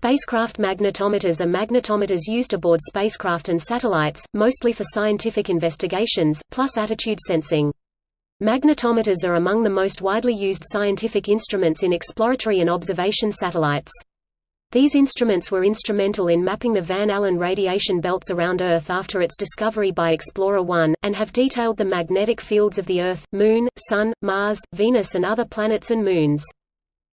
Spacecraft magnetometers are magnetometers used aboard spacecraft and satellites, mostly for scientific investigations, plus attitude sensing. Magnetometers are among the most widely used scientific instruments in exploratory and observation satellites. These instruments were instrumental in mapping the Van Allen radiation belts around Earth after its discovery by Explorer 1, and have detailed the magnetic fields of the Earth, Moon, Sun, Mars, Venus and other planets and moons.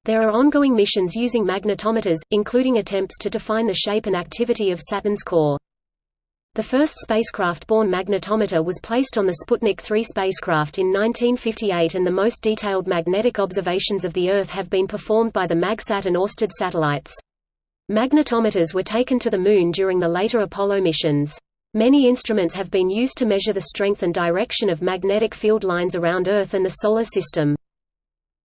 There are ongoing missions using magnetometers, including attempts to define the shape and activity of Saturn's core. The first spacecraft-borne magnetometer was placed on the Sputnik 3 spacecraft in 1958 and the most detailed magnetic observations of the Earth have been performed by the MagSat and Orsted satellites. Magnetometers were taken to the Moon during the later Apollo missions. Many instruments have been used to measure the strength and direction of magnetic field lines around Earth and the Solar System.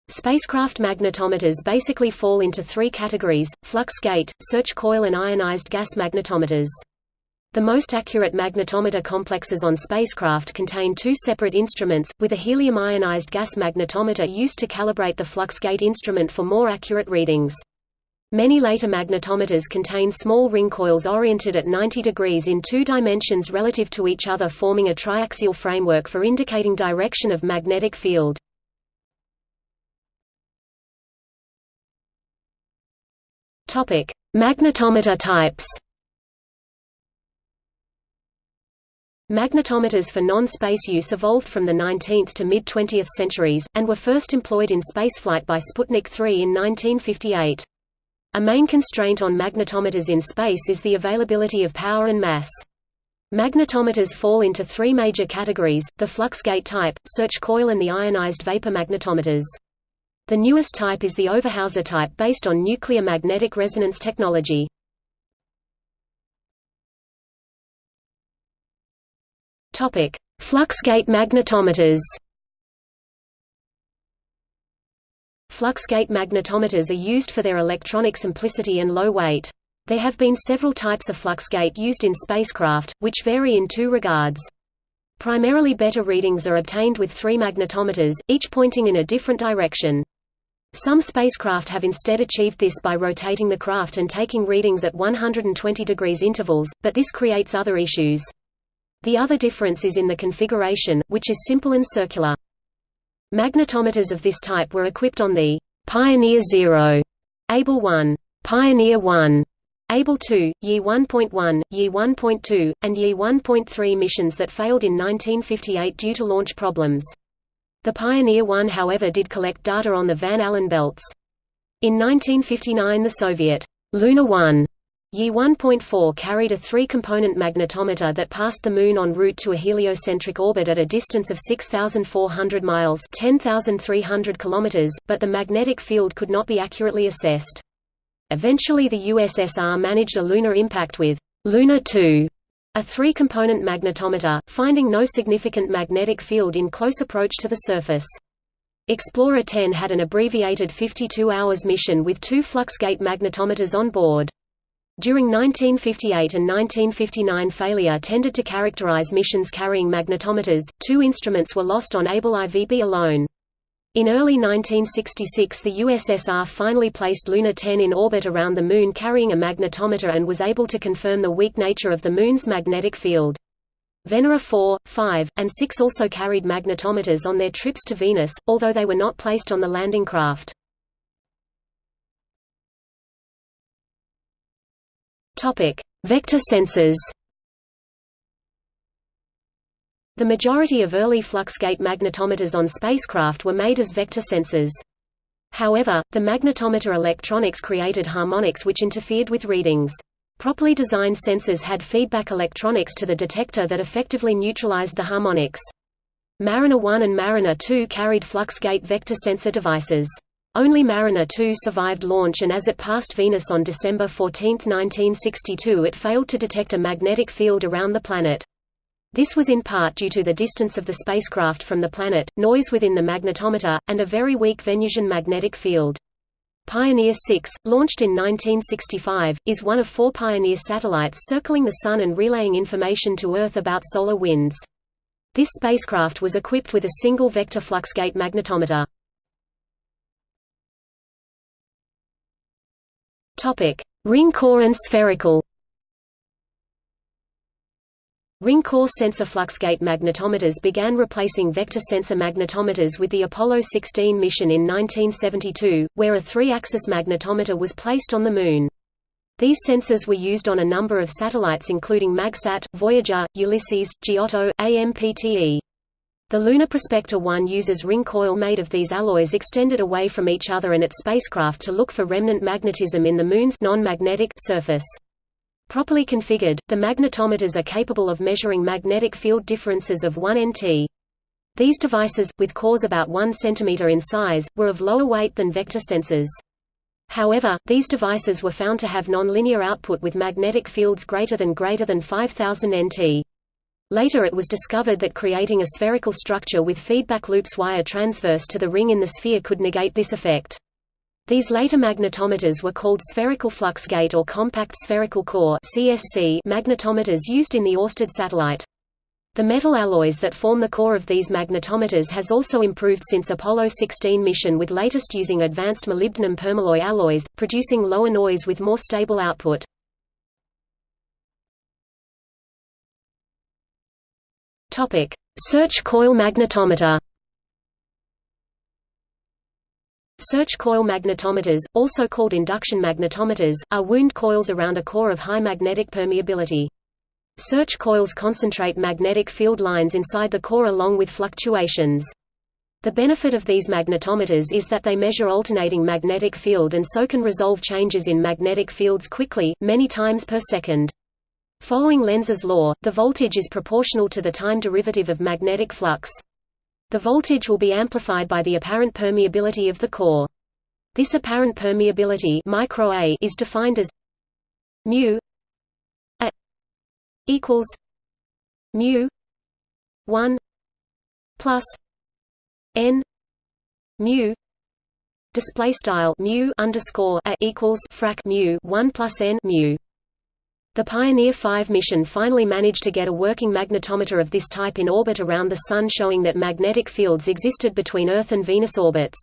Spacecraft magnetometers basically fall into three categories, flux gate, search coil and ionized gas magnetometers. The most accurate magnetometer complexes on spacecraft contain two separate instruments, with a helium-ionized gas magnetometer used to calibrate the flux gate instrument for more accurate readings. Many later magnetometers contain small ring coils oriented at 90 degrees in two dimensions relative to each other forming a triaxial framework for indicating direction of magnetic field. Topic: Magnetometer types. Magnetometers for non-space use evolved from the 19th to mid-20th centuries, and were first employed in spaceflight by Sputnik 3 in 1958. A main constraint on magnetometers in space is the availability of power and mass. Magnetometers fall into three major categories, the flux gate type, search coil and the ionized vapor magnetometers. The newest type is the Overhauser type based on nuclear magnetic resonance technology. Fluxgate magnetometers. Fluxgate magnetometers are used for their electronic simplicity and low weight. There have been several types of fluxgate used in spacecraft, which vary in two regards. Primarily better readings are obtained with three magnetometers, each pointing in a different direction. Some spacecraft have instead achieved this by rotating the craft and taking readings at 120 degrees intervals, but this creates other issues. The other difference is in the configuration, which is simple and circular. Magnetometers of this type were equipped on the Pioneer 0, Able 1, Pioneer 1, Able 2, Year 1.1, Year 1.2, and Year 1.3 missions that failed in 1958 due to launch problems. The Pioneer 1 however did collect data on the Van Allen belts. In 1959 the Soviet Luna 1 Year 1.4 carried a three-component magnetometer that passed the Moon en route to a heliocentric orbit at a distance of 6,400 miles 10,300 kilometers, but the magnetic field could not be accurately assessed. Eventually the USSR managed a lunar impact with Luna 2 a three-component magnetometer, finding no significant magnetic field in close approach to the surface. Explorer 10 had an abbreviated 52 hours mission with two fluxgate magnetometers on board. During 1958 and 1959 failure tended to characterize missions carrying magnetometers, two instruments were lost on Able IVB alone. In early 1966 the USSR finally placed Luna 10 in orbit around the Moon carrying a magnetometer and was able to confirm the weak nature of the Moon's magnetic field. Venera 4, 5, and 6 also carried magnetometers on their trips to Venus, although they were not placed on the landing craft. Vector sensors the majority of early fluxgate magnetometers on spacecraft were made as vector sensors. However, the magnetometer electronics created harmonics which interfered with readings. Properly designed sensors had feedback electronics to the detector that effectively neutralized the harmonics. Mariner 1 and Mariner 2 carried fluxgate vector sensor devices. Only Mariner 2 survived launch and as it passed Venus on December 14, 1962 it failed to detect a magnetic field around the planet. This was in part due to the distance of the spacecraft from the planet, noise within the magnetometer, and a very weak Venusian magnetic field. Pioneer 6, launched in 1965, is one of four Pioneer satellites circling the Sun and relaying information to Earth about solar winds. This spacecraft was equipped with a single vector fluxgate magnetometer. Ring core and spherical Ring core sensor fluxgate magnetometers began replacing vector sensor magnetometers with the Apollo 16 mission in 1972, where a three-axis magnetometer was placed on the Moon. These sensors were used on a number of satellites including MagSat, Voyager, Ulysses, Giotto, AMPTE. The Lunar Prospector 1 uses ring coil made of these alloys extended away from each other and its spacecraft to look for remnant magnetism in the Moon's non-magnetic surface. Properly configured, the magnetometers are capable of measuring magnetic field differences of 1 nt. These devices, with cores about 1 cm in size, were of lower weight than vector sensors. However, these devices were found to have nonlinear output with magnetic fields greater than greater than 5000 nt. Later it was discovered that creating a spherical structure with feedback loops wire transverse to the ring in the sphere could negate this effect. These later magnetometers were called spherical flux gate or compact spherical core (CSC) magnetometers used in the Orsted satellite. The metal alloys that form the core of these magnetometers has also improved since Apollo 16 mission with latest using advanced molybdenum permalloy alloys, producing lower noise with more stable output. Search coil magnetometer Search coil magnetometers, also called induction magnetometers, are wound coils around a core of high magnetic permeability. Search coils concentrate magnetic field lines inside the core along with fluctuations. The benefit of these magnetometers is that they measure alternating magnetic field and so can resolve changes in magnetic fields quickly, many times per second. Following Lenz's law, the voltage is proportional to the time derivative of magnetic flux. The voltage will be amplified by the apparent permeability of the core. This apparent permeability micro -a is defined as mu equals mu 1 plus n mu display style mu underscore a equals frac mu 1 plus n mu the Pioneer 5 mission finally managed to get a working magnetometer of this type in orbit around the Sun showing that magnetic fields existed between Earth and Venus orbits.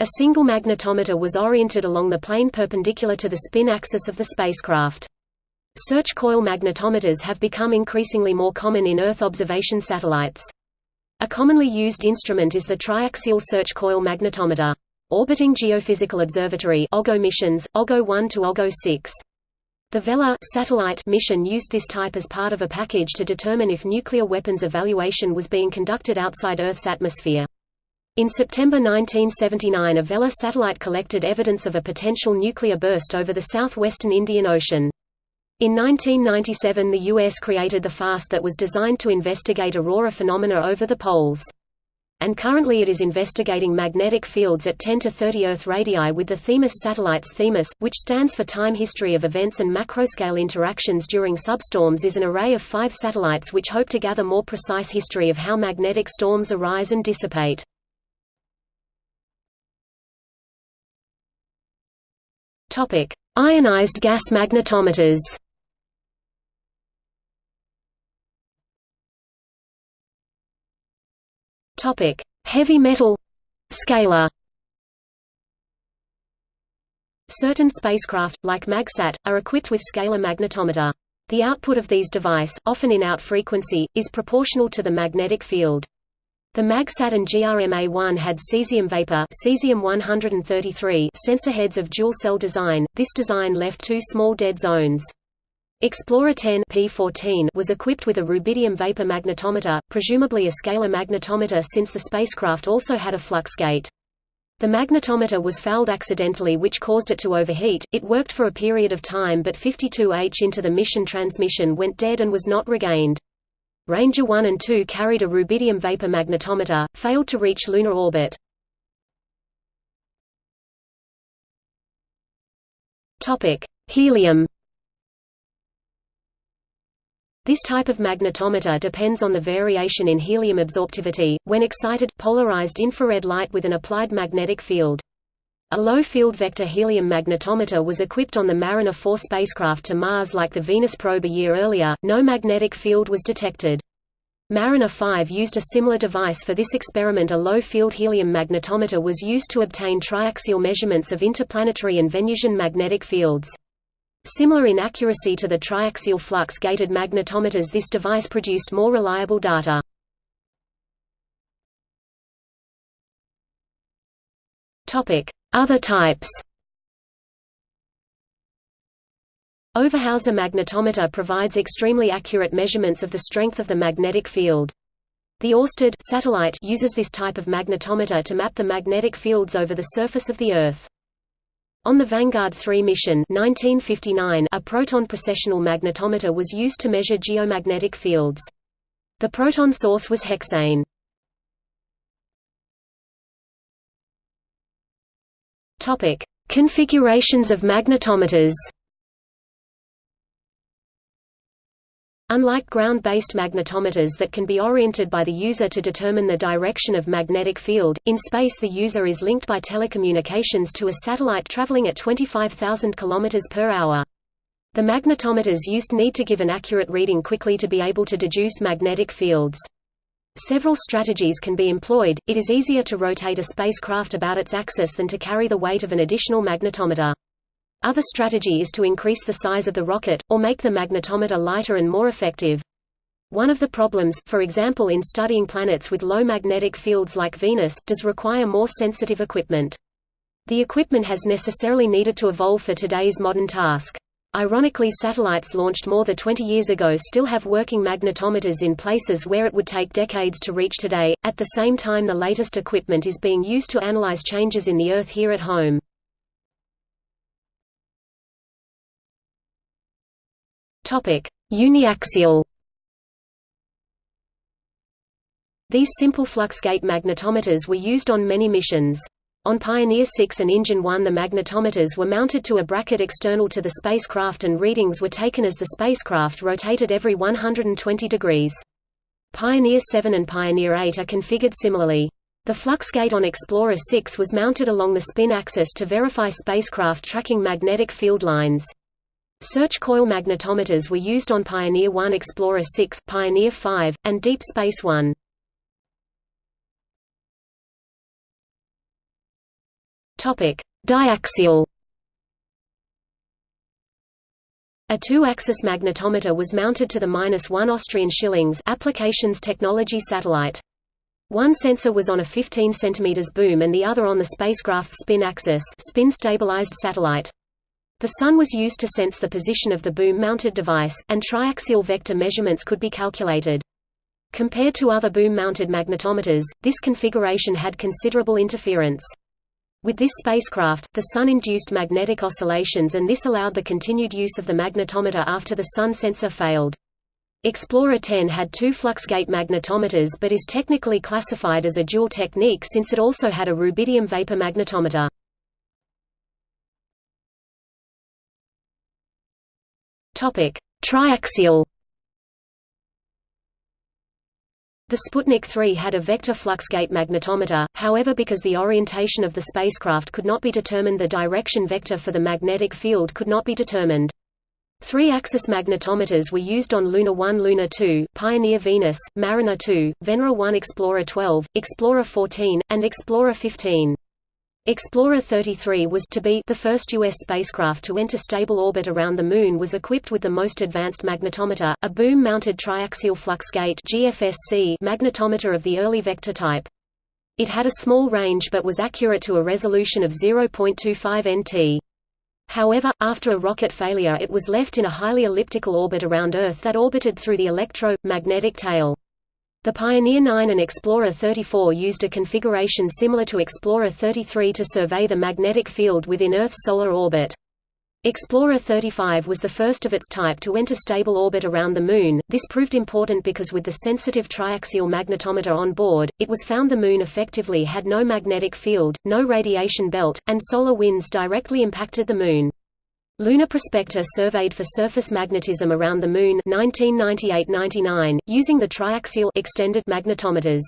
A single magnetometer was oriented along the plane perpendicular to the spin axis of the spacecraft. Search coil magnetometers have become increasingly more common in Earth observation satellites. A commonly used instrument is the triaxial search coil magnetometer. Orbiting Geophysical Observatory OGO missions, OGO 1 to OGO 6. The Vela satellite mission used this type as part of a package to determine if nuclear weapons evaluation was being conducted outside Earth's atmosphere. In September 1979 a Vela satellite collected evidence of a potential nuclear burst over the southwestern Indian Ocean. In 1997 the U.S. created the FAST that was designed to investigate aurora phenomena over the poles. And currently it is investigating magnetic fields at 10 to 30 Earth radii with the Themis satellites Themis, which stands for Time History of Events and Macroscale Interactions during Substorms is an array of five satellites which hope to gather more precise history of how magnetic storms arise and dissipate. Ionized gas magnetometers Topic: Heavy metal scalar. Certain spacecraft, like MagSat, are equipped with scalar magnetometer. The output of these device, often in out frequency, is proportional to the magnetic field. The MagSat and GRMA-1 had cesium vapor cesium-133 sensor heads of dual cell design. This design left two small dead zones. Explorer 10 P14 was equipped with a rubidium vapor magnetometer, presumably a scalar magnetometer since the spacecraft also had a flux gate. The magnetometer was fouled accidentally which caused it to overheat. It worked for a period of time but 52H into the mission transmission went dead and was not regained. Ranger 1 and 2 carried a rubidium vapor magnetometer, failed to reach lunar orbit. Helium this type of magnetometer depends on the variation in helium absorptivity, when excited, polarized infrared light with an applied magnetic field. A low-field vector helium magnetometer was equipped on the Mariner 4 spacecraft to Mars like the Venus probe a year earlier, no magnetic field was detected. Mariner 5 used a similar device for this experiment a low-field helium magnetometer was used to obtain triaxial measurements of interplanetary and Venusian magnetic fields. Similar in accuracy to the triaxial flux-gated magnetometers this device produced more reliable data. Other types Overhauser magnetometer provides extremely accurate measurements of the strength of the magnetic field. The Orsted satellite uses this type of magnetometer to map the magnetic fields over the surface of the Earth. On the Vanguard 3 mission 1959, a proton precessional magnetometer was used to measure geomagnetic fields. The proton source was hexane. Configurations of magnetometers. Unlike ground-based magnetometers that can be oriented by the user to determine the direction of magnetic field, in space the user is linked by telecommunications to a satellite traveling at 25,000 km per hour. The magnetometers used need to give an accurate reading quickly to be able to deduce magnetic fields. Several strategies can be employed, it is easier to rotate a spacecraft about its axis than to carry the weight of an additional magnetometer. Other strategy is to increase the size of the rocket, or make the magnetometer lighter and more effective. One of the problems, for example in studying planets with low magnetic fields like Venus, does require more sensitive equipment. The equipment has necessarily needed to evolve for today's modern task. Ironically satellites launched more than 20 years ago still have working magnetometers in places where it would take decades to reach today, at the same time the latest equipment is being used to analyze changes in the Earth here at home. Topic: Uniaxial. These simple fluxgate magnetometers were used on many missions. On Pioneer 6 and Injun 1 the magnetometers were mounted to a bracket external to the spacecraft and readings were taken as the spacecraft rotated every 120 degrees. Pioneer 7 and Pioneer 8 are configured similarly. The fluxgate on Explorer 6 was mounted along the spin axis to verify spacecraft tracking magnetic field lines. Search coil magnetometers were used on Pioneer 1 Explorer 6, Pioneer 5, and Deep Space 1. Topic: Diaxial. A two-axis magnetometer was mounted to the -1 Austrian shillings applications technology satellite. One sensor was on a 15 cm boom and the other on the spacecraft's spin axis spin-stabilized satellite. The Sun was used to sense the position of the boom-mounted device, and triaxial vector measurements could be calculated. Compared to other boom-mounted magnetometers, this configuration had considerable interference. With this spacecraft, the Sun induced magnetic oscillations and this allowed the continued use of the magnetometer after the Sun sensor failed. Explorer 10 had two fluxgate magnetometers but is technically classified as a dual technique since it also had a rubidium vapor magnetometer. Topic: Triaxial. The Sputnik 3 had a vector fluxgate magnetometer, however because the orientation of the spacecraft could not be determined the direction vector for the magnetic field could not be determined. Three-axis magnetometers were used on Luna 1 Luna 2, Pioneer Venus, Mariner 2, Venera 1 Explorer 12, Explorer 14, and Explorer 15. Explorer 33 was to be the first U.S. spacecraft to enter stable orbit around the Moon was equipped with the most advanced magnetometer, a boom-mounted triaxial fluxgate GFSC magnetometer of the early vector type. It had a small range but was accurate to a resolution of 0.25 nt. However, after a rocket failure it was left in a highly elliptical orbit around Earth that orbited through the electro-magnetic tail. The Pioneer 9 and Explorer 34 used a configuration similar to Explorer 33 to survey the magnetic field within Earth's solar orbit. Explorer 35 was the first of its type to enter stable orbit around the Moon. This proved important because with the sensitive triaxial magnetometer on board, it was found the Moon effectively had no magnetic field, no radiation belt, and solar winds directly impacted the Moon. Lunar Prospector surveyed for surface magnetism around the Moon 1998–99, using the triaxial extended magnetometers.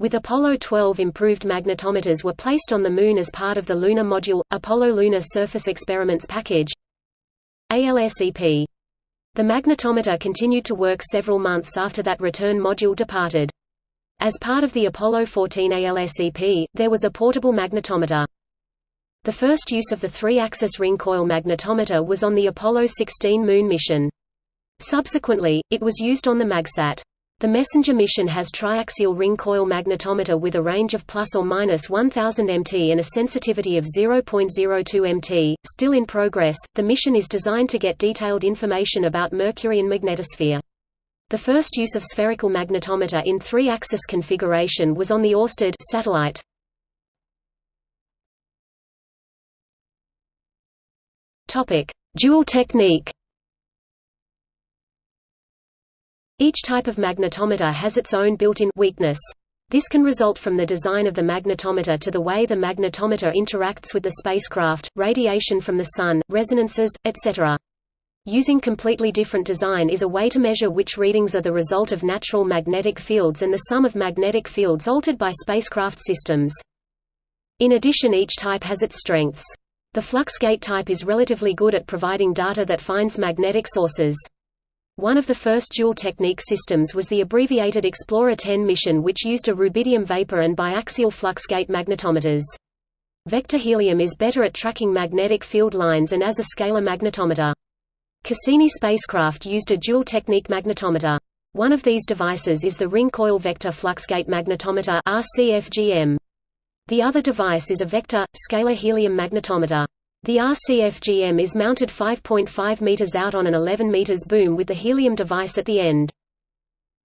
With Apollo 12 improved magnetometers were placed on the Moon as part of the Lunar Module, Apollo Lunar Surface Experiments Package ALSEP. The magnetometer continued to work several months after that return module departed. As part of the Apollo 14 ALSEP, there was a portable magnetometer. The first use of the three-axis ring coil magnetometer was on the Apollo 16 moon mission. Subsequently, it was used on the MagSat. The Messenger mission has triaxial ring coil magnetometer with a range of plus or minus 1000 mt and a sensitivity of 0.02 mt. Still in progress, the mission is designed to get detailed information about Mercury and magnetosphere. The first use of spherical magnetometer in three-axis configuration was on the Orsted satellite. Topic: Dual technique. Each type of magnetometer has its own built-in weakness. This can result from the design of the magnetometer to the way the magnetometer interacts with the spacecraft, radiation from the sun, resonances, etc. Using completely different design is a way to measure which readings are the result of natural magnetic fields and the sum of magnetic fields altered by spacecraft systems. In addition each type has its strengths. The Fluxgate type is relatively good at providing data that finds magnetic sources. One of the first dual-technique systems was the abbreviated Explorer 10 mission which used a rubidium vapor and biaxial fluxgate magnetometers. Vector helium is better at tracking magnetic field lines and as a scalar magnetometer. Cassini spacecraft used a dual-technique magnetometer. One of these devices is the ring coil vector fluxgate magnetometer RCFGM. The other device is a vector, scalar helium magnetometer. The RCFGM is mounted 5.5 meters out on an 11 meters boom with the helium device at the end.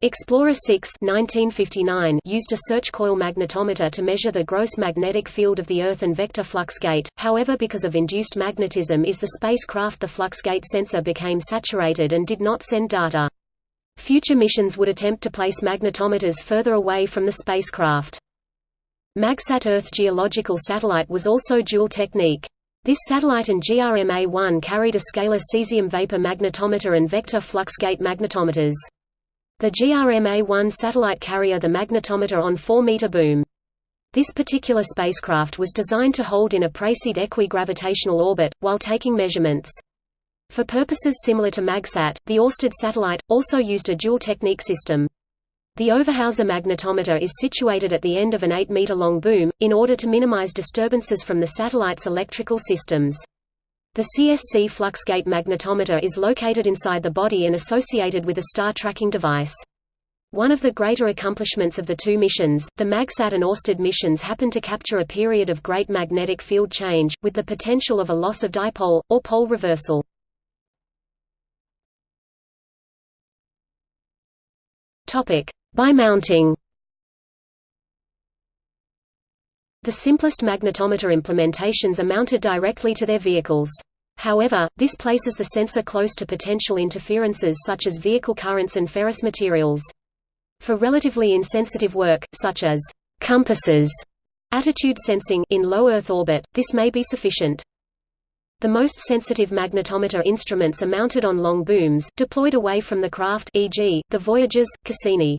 Explorer 6 1959 used a search coil magnetometer to measure the gross magnetic field of the Earth and vector flux gate, however because of induced magnetism is the spacecraft the flux gate sensor became saturated and did not send data. Future missions would attempt to place magnetometers further away from the spacecraft. MagSat Earth geological satellite was also dual technique. This satellite and GRMA-1 carried a scalar cesium vapor magnetometer and vector fluxgate magnetometers. The GRMA-1 satellite carrier the magnetometer on 4-meter boom. This particular spacecraft was designed to hold in a Précede equigravitational orbit, while taking measurements. For purposes similar to MagSat, the Orsted satellite, also used a dual-technique system. The Overhauser magnetometer is situated at the end of an 8-meter-long boom, in order to minimize disturbances from the satellite's electrical systems. The CSC fluxgate magnetometer is located inside the body and associated with a star tracking device. One of the greater accomplishments of the two missions, the MagSat and Orsted missions happened to capture a period of great magnetic field change, with the potential of a loss of dipole, or pole reversal. Topic: by mounting The simplest magnetometer implementations are mounted directly to their vehicles. However, this places the sensor close to potential interferences such as vehicle currents and ferrous materials. For relatively insensitive work, such as compasses, attitude sensing in low Earth orbit, this may be sufficient. The most sensitive magnetometer instruments are mounted on long booms, deployed away from the craft e.g., the Voyagers, Cassini.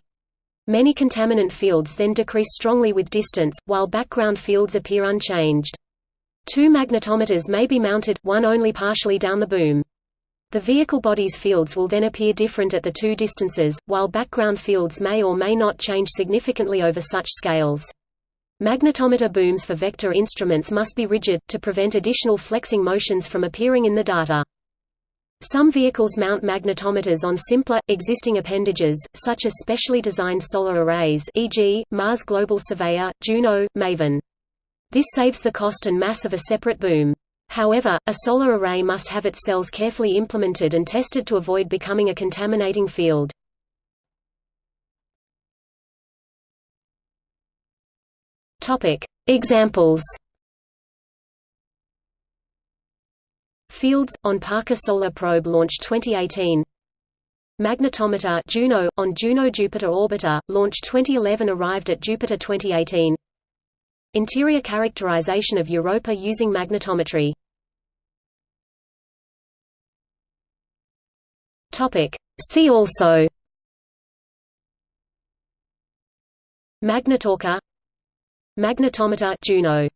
Many contaminant fields then decrease strongly with distance, while background fields appear unchanged. Two magnetometers may be mounted, one only partially down the boom. The vehicle body's fields will then appear different at the two distances, while background fields may or may not change significantly over such scales. Magnetometer booms for vector instruments must be rigid, to prevent additional flexing motions from appearing in the data. Some vehicles mount magnetometers on simpler, existing appendages, such as specially designed solar arrays e.g., Mars Global Surveyor, Juno, MAVEN. This saves the cost and mass of a separate boom. However, a solar array must have its cells carefully implemented and tested to avoid becoming a contaminating field. Examples Fields, on Parker Solar Probe Launch 2018 Magnetometer Juno, on Juno-Jupiter Orbiter, Launch 2011 arrived at Jupiter 2018 Interior characterization of Europa using magnetometry. See also. Magnetorquer Magnetometer Juno